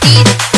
beat.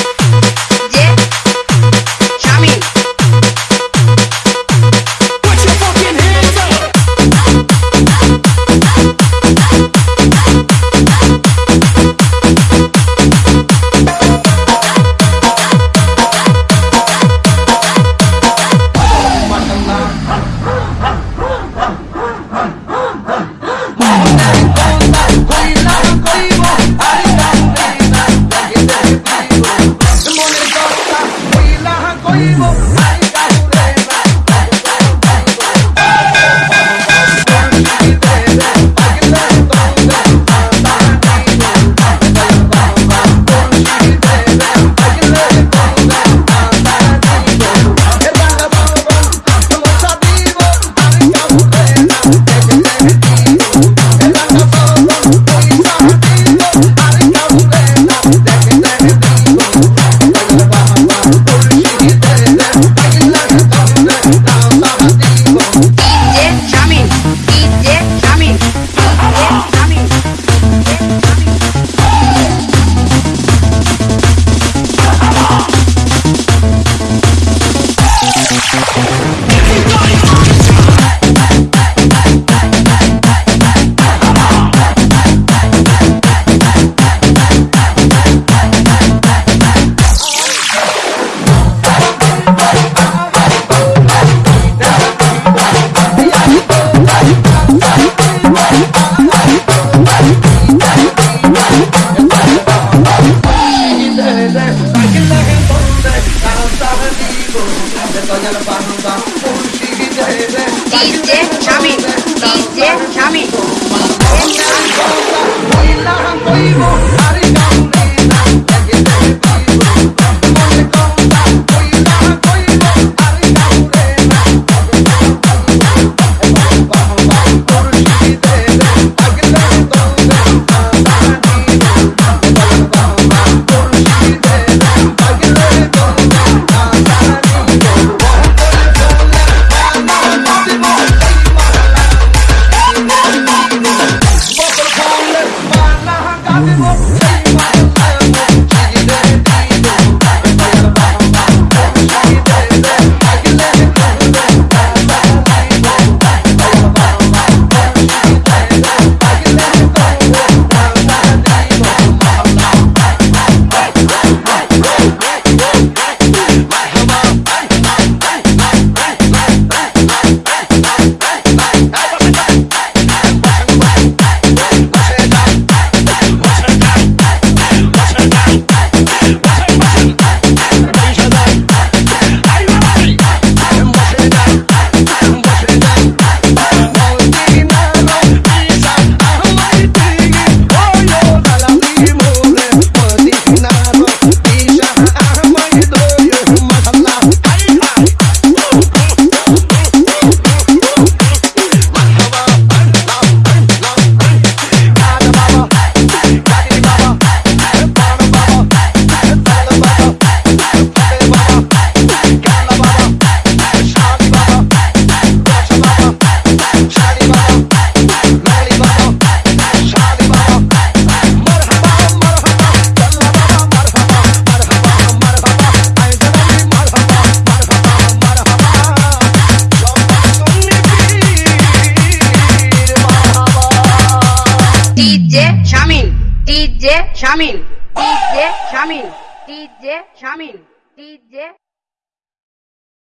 DJ Chami DJ Shamil DJ Shamil DJ Shamil DJ